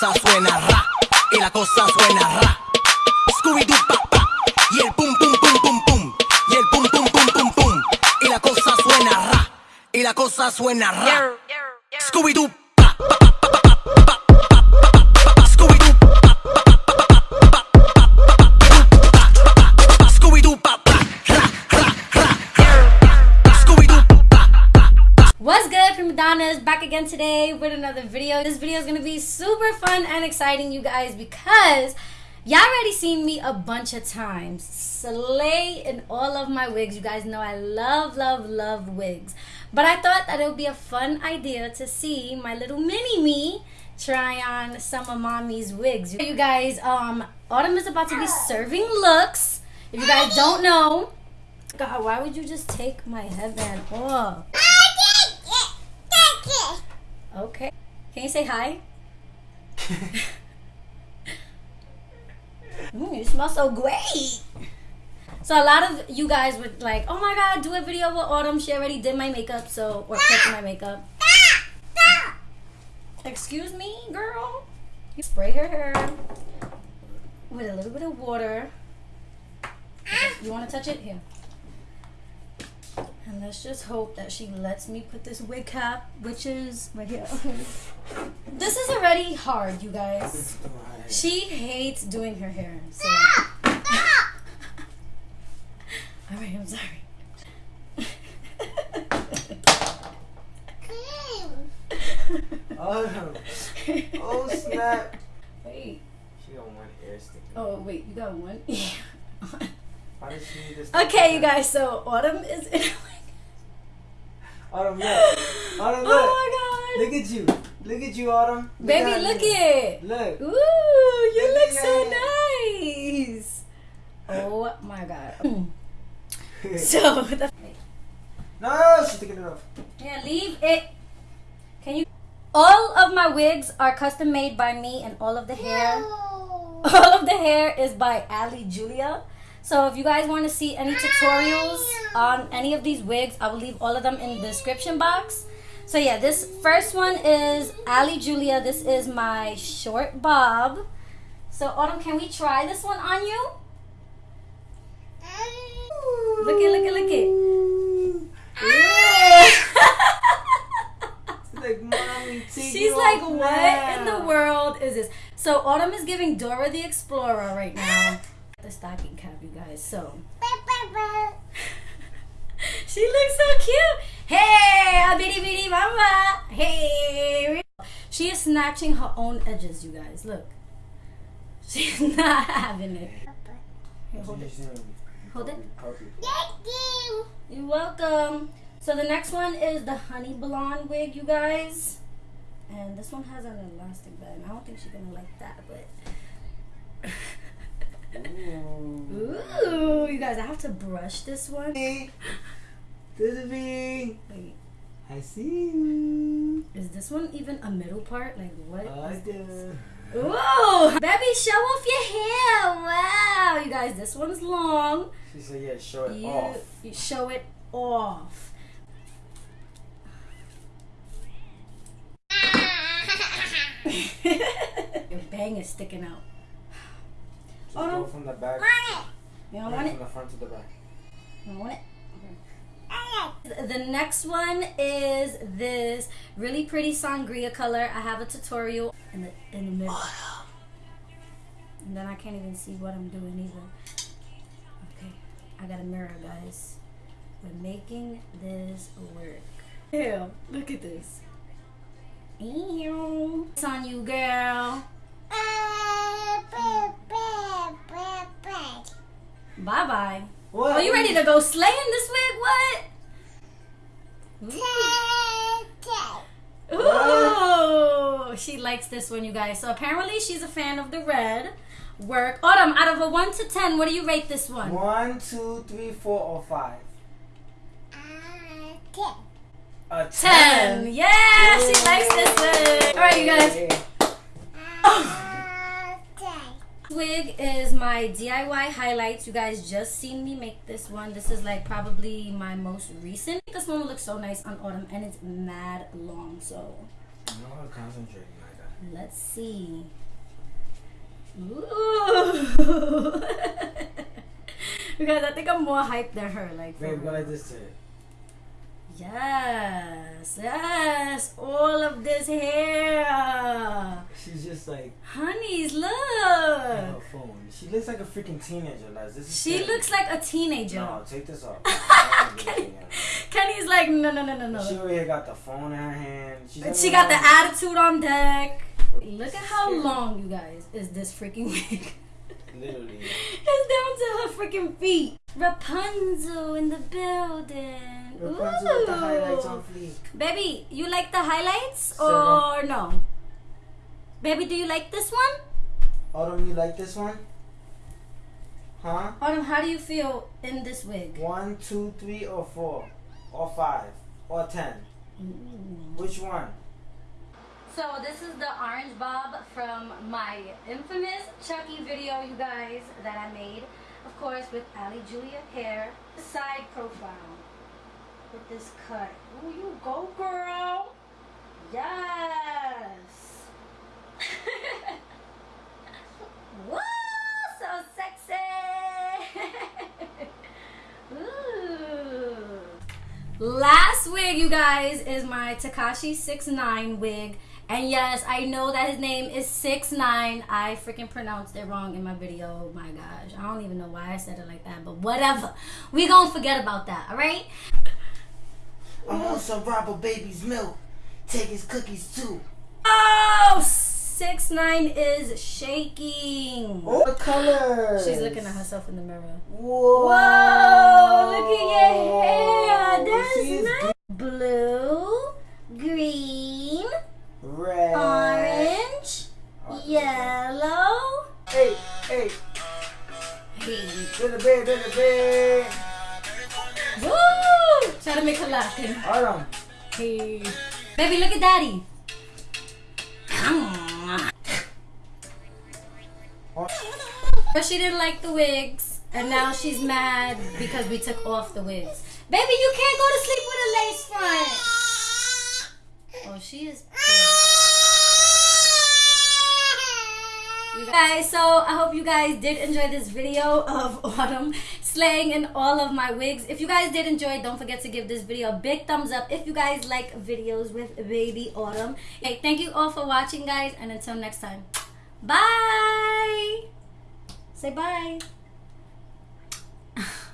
cosa suena ra, y la cosa suena ra. Scooby-Doo pa pa, y el pum pum pum pum pum, y el pum pum pum pum pum, y la cosa suena ra, y la cosa suena ra. Scooby-Doo pa Prima Donnas? Back again today with another video. This video is gonna be super fun and exciting, you guys, because y'all already seen me a bunch of times. Slay in all of my wigs. You guys know I love, love, love wigs. But I thought that it would be a fun idea to see my little mini me try on some of mommy's wigs. You guys, um, Autumn is about to be serving looks. If you guys don't know, God, why would you just take my headband off? Okay. Can you say hi? Mm, you smell so great. So a lot of you guys would like, oh my god, do a video with Autumn. She already did my makeup, so or put my makeup. Excuse me, girl. You spray her hair with a little bit of water. You want to touch it? Here. And let's just hope that she lets me put this wig cap, which is right here. this is already hard, you guys. She hates doing her hair. So. Alright, I'm sorry. Oh, oh snap. wait. She got one ear sticking. Oh, wait, you got one? Why does she need this? okay, you guys, so Autumn is in. Autumn, oh look. Autumn, look. oh my god. Look at you. Look at you, Autumn. god. Baby, at look you. it. Look. Ooh, you Look look so it. nice. Oh my god. So, the, no, she's taking it off. yeah, leave it. Can you? All of my wigs are custom made by me, and all of the hair, all of the hair is by Ali Julia. So if you guys want to see any tutorials on any of these wigs, I will leave all of them in the description box. So yeah, this first one is Ali Julia. This is my short bob. So Autumn, can we try this one on you? Look it, look it, look it. She's ah! like, mommy, take She's like, what in the world is this? So Autumn is giving Dora the Explorer right now. The stocking cap, you guys. So she looks so cute. Hey, a bitty bitty mama. Hey. She is snatching her own edges, you guys. Look. She's not having it. Here, hold it. Hold it. You're welcome. So the next one is the honey blonde wig, you guys. And this one has an elastic band. I don't think she's gonna like that, but Ooh. ooh, you guys, I have to brush this one. Hey, This is me. Wait, I see you. is this one even a middle part? Like what? I is this? do. Ooh, baby, show off your hair. Wow, you guys, this one's long. She said, yeah, show it You, off. you show it off. Your bang is sticking out. Just Oh, no. go um, from the back. You don't want it? From the front to the back. You don't want it? Okay. The next one is this really pretty sangria color. I have a tutorial in the in the middle. And then I can't even see what I'm doing either. Okay, I got a mirror, guys. We're making this work. Ew, look at this. Ew. It's on you, girl. Bye bye. What? Are you ready to go slay in this wig? What? Ooh, she likes this one, you guys. So apparently she's a fan of the red work. Autumn, out of a one to ten, what do you rate this one? One, two, three, four, or five? A Ten. 10. Yeah, she likes this one. All right, you guys. Oh. Wig is my DIY highlights. You guys just seen me make this one. This is like probably my most recent. This one will look so nice on autumn and it's mad long. So I'm not concentrating like that. Let's see. Ooh. because I think I'm more hyped than her. Like, for Babe, go real. like this to it. Yes, yes, all of this hair. She's just like Honeys, look. her phone. She looks like a freaking teenager, Les. This is She scary. looks like a teenager. No, take this off. Kenny, Kenny's like, no, no, no, no, She no. over here got the phone in her hand. She's She got the attitude on deck. Look at how long, you guys, is this freaking wig. Literally. It's down to her freaking feet. Rapunzel in the building. Rapunzel with the highlights on fleek. Baby, you like the highlights Seven. or no? Baby, do you like this one? Autumn, you like this one? Huh? Autumn, how do you feel in this wig? One, two, three, or four, or five, or ten. Which one? So this is the orange bob from my infamous Chucky video, you guys, that I made. Of course, with Ali Julia hair. Side profile. With this cut. Ooh, you go, girl. Yes. Woo, so sexy. Ooh. Last wig, you guys, is my Tekashi 69 wig. And yes, I know that his name is 69. I freaking pronounced it wrong in my video. Oh my gosh. I don't even know why I said it like that, but whatever. We gonna forget about that, alright? I'm on some robber baby's milk. Take his cookies too. Oh, 69 is shaking. What the colors. She's looking at herself in the mirror. Whoa. Whoa, To make her laugh. Kenny. Autumn. Hey. Baby, look at daddy. But she didn't like the wigs, and now she's mad because we took off the wigs. Baby, you can't go to sleep with a lace front. Oh, she is. You guys, so I hope you guys did enjoy this video of Autumn slaying in all of my wigs. If you guys did enjoy, don't forget to give this video a big thumbs up if you guys like videos with Baby Autumn. Hey, thank you all for watching, guys, and until next time, bye! Say bye!